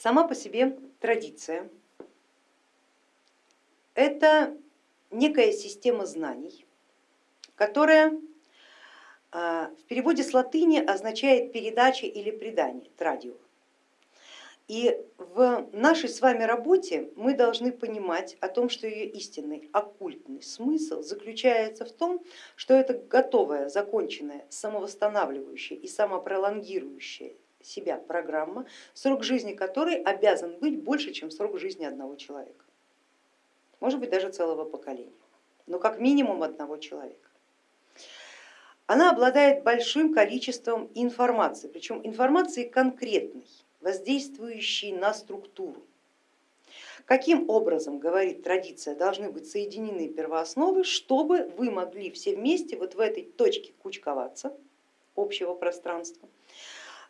Сама по себе традиция это некая система знаний, которая а, в переводе с латыни означает передача или предание, традио. И в нашей с вами работе мы должны понимать о том, что ее истинный оккультный смысл заключается в том, что это готовая, законченная, самовосстанавливающая и самопролонгирующая себя программа, срок жизни которой обязан быть больше, чем срок жизни одного человека. Может быть даже целого поколения, но как минимум одного человека. Она обладает большим количеством информации, причем информации конкретной воздействующие на структуру. Каким образом, говорит традиция, должны быть соединены первоосновы, чтобы вы могли все вместе вот в этой точке кучковаться общего пространства,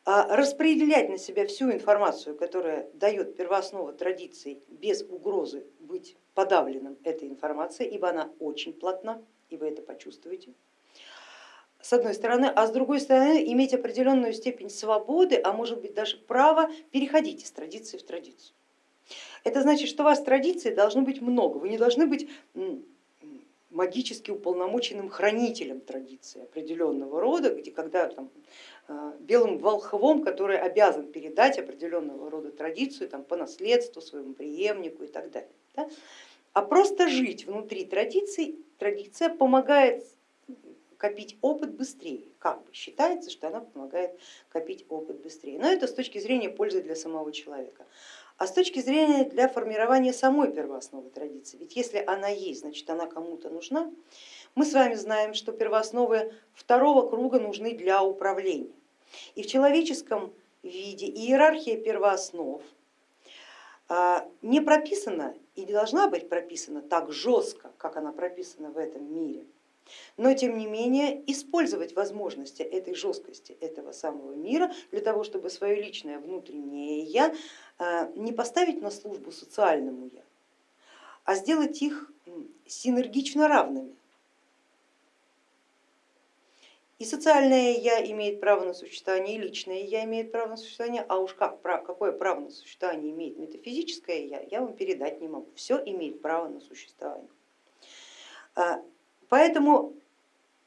распределять на себя всю информацию, которая дает первооснова традиции без угрозы быть подавленным этой информацией, ибо она очень плотна, и вы это почувствуете с одной стороны, а с другой стороны иметь определенную степень свободы, а может быть даже право переходить из традиции в традицию. Это значит, что у вас традиций должно быть много, вы не должны быть магически уполномоченным хранителем традиции определенного рода, где когда там, э, белым волхвом, который обязан передать определенного рода традицию там, по наследству своему преемнику и так далее. Да? А просто жить внутри традиции, традиция помогает копить опыт быстрее. Как бы считается, что она помогает копить опыт быстрее. Но это с точки зрения пользы для самого человека. А с точки зрения для формирования самой первоосновы традиции, ведь если она есть, значит она кому-то нужна, мы с вами знаем, что первоосновы второго круга нужны для управления. И в человеческом виде иерархия первооснов а, не прописана и не должна быть прописана так жестко, как она прописана в этом мире но тем не менее использовать возможности этой жесткости этого самого мира для того, чтобы свое личное внутреннее я а, не поставить на службу социальному я, а сделать их синергично равными. И социальное я имеет право на существование, и личное я имеет право на существование, а уж как, какое право на существование имеет метафизическое я, я вам передать не могу. Все имеет право на существование. Поэтому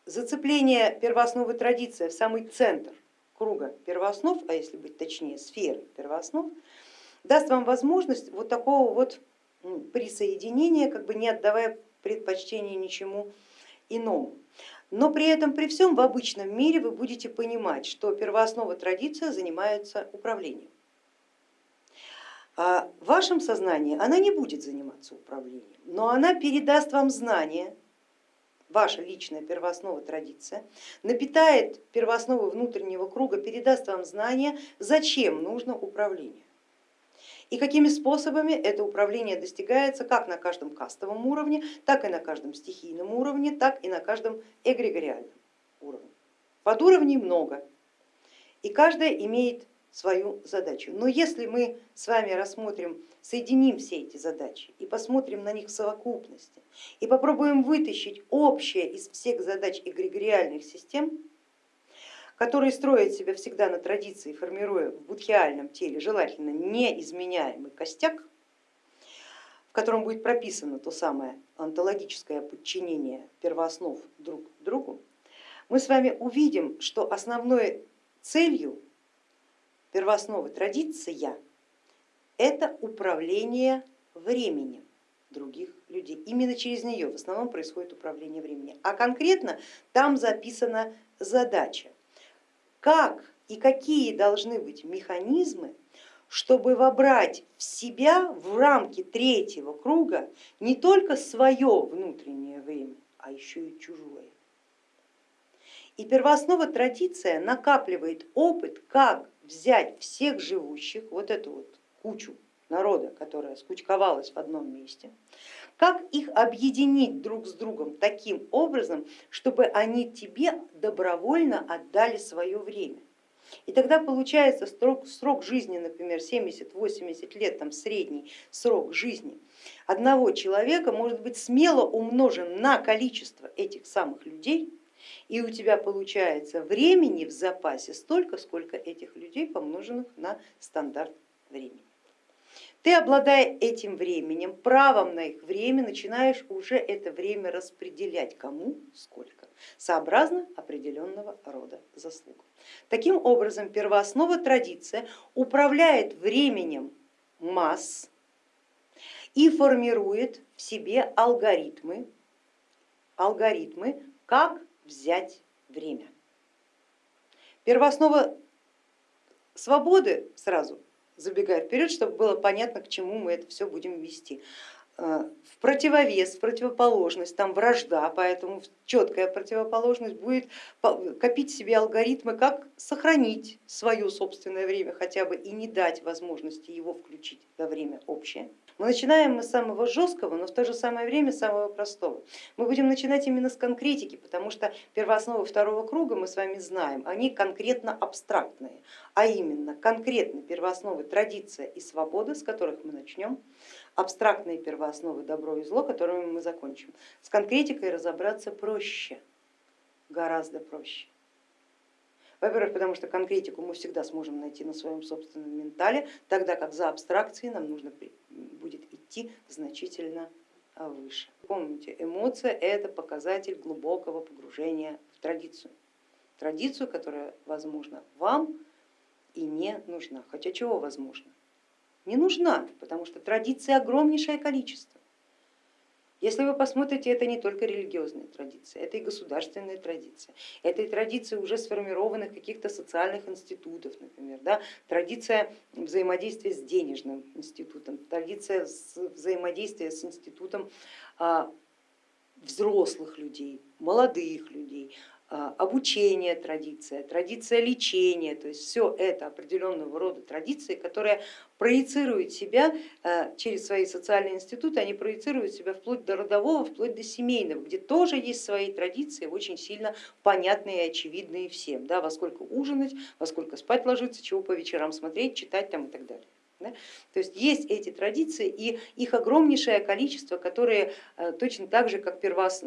зацепление первоосновы традиции в самый центр круга первооснов, а если быть точнее сферы первооснов, даст вам возможность вот такого вот присоединения, как бы не отдавая предпочтение ничему иному. Но при этом, при всем в обычном мире вы будете понимать, что первооснова традиция занимается управлением. А в вашем сознании она не будет заниматься управлением, но она передаст вам знания, ваша личная первооснова традиция, напитает первоосновы внутреннего круга, передаст вам знания, зачем нужно управление. И какими способами это управление достигается как на каждом кастовом уровне, так и на каждом стихийном уровне, так и на каждом эгрегориальном уровне. Подуровней много, и каждая имеет свою задачу. Но если мы с вами рассмотрим, соединим все эти задачи и посмотрим на них в совокупности и попробуем вытащить общее из всех задач эгрегориальных систем, которые строят себя всегда на традиции, формируя в будхиальном теле желательно неизменяемый костяк, в котором будет прописано то самое онтологическое подчинение первооснов друг другу, мы с вами увидим, что основной целью первоосновы традиция это управление временем других людей. Именно через нее в основном происходит управление временем. А конкретно там записана задача, как и какие должны быть механизмы, чтобы вобрать в себя в рамки третьего круга не только свое внутреннее время, а еще и чужое. И первооснова традиция накапливает опыт, как взять всех живущих, вот эту вот кучу народа, которая скучковалась в одном месте, как их объединить друг с другом таким образом, чтобы они тебе добровольно отдали свое время. И тогда получается срок, срок жизни, например, 70-80 лет, там средний срок жизни одного человека может быть смело умножен на количество этих самых людей, и у тебя получается времени в запасе столько, сколько этих людей, помноженных на стандарт времени. Ты, обладая этим временем, правом на их время, начинаешь уже это время распределять кому сколько, сообразно определенного рода заслуг. Таким образом, первооснова традиция управляет временем масс и формирует в себе алгоритмы, алгоритмы, как взять время. Первооснова свободы сразу забегая вперед, чтобы было понятно, к чему мы это все будем вести. Э, в противовес, в противоположность, там вражда, поэтому четкая противоположность будет копить себе алгоритмы, как сохранить свое собственное время хотя бы и не дать возможности его включить во время общее. Мы начинаем мы с самого жесткого, но в то же самое время самого простого. Мы будем начинать именно с конкретики, потому что первоосновы второго круга мы с вами знаем, они конкретно абстрактные, а именно конкретно первоосновы традиция и свобода, с которых мы начнем, абстрактные первоосновы добро и зло, которыми мы закончим. С конкретикой разобраться проще, гораздо проще. Во-первых, потому что конкретику мы всегда сможем найти на своем собственном ментале, тогда как за абстракцией нам нужно будет идти значительно а, выше. Помните, эмоция это показатель глубокого погружения в традицию. Традицию, которая возможно вам и не нужна. Хотя чего возможно? Не нужна, потому что традиции огромнейшее количество. Если вы посмотрите, это не только религиозные традиции, это и государственные традиции, это и традиции уже сформированных каких-то социальных институтов, например, да? традиция взаимодействия с денежным институтом, традиция взаимодействия с институтом а, взрослых людей, молодых людей, обучение традиция, традиция лечения, то есть все это определенного рода традиции, которые проецируют себя а, через свои социальные институты, они проецируют себя вплоть до родового, вплоть до семейного, где тоже есть свои традиции, очень сильно понятные и очевидные всем, да, во сколько ужинать, во сколько спать ложиться, чего по вечерам смотреть, читать там и так далее. Да? То есть есть эти традиции и их огромнейшее количество, которые э, точно так же, как первоос...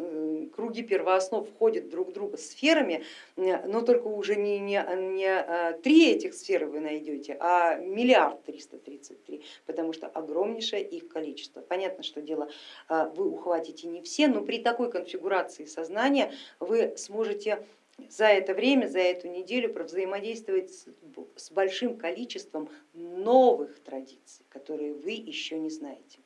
круги первооснов входят друг в друга сферами, но только уже не, не, не э, три этих сферы вы найдете, а миллиард триста тридцать три, потому что огромнейшее их количество. Понятно, что дело э, вы ухватите не все, но при такой конфигурации сознания вы сможете за это время, за эту неделю провзаимодействовать с большим количеством новых традиций, которые вы еще не знаете.